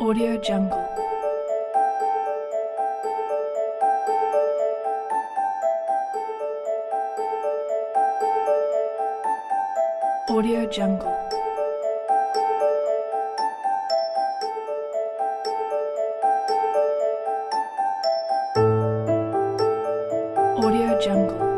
Audio Jungle. Audio Jungle. Audio Jungle.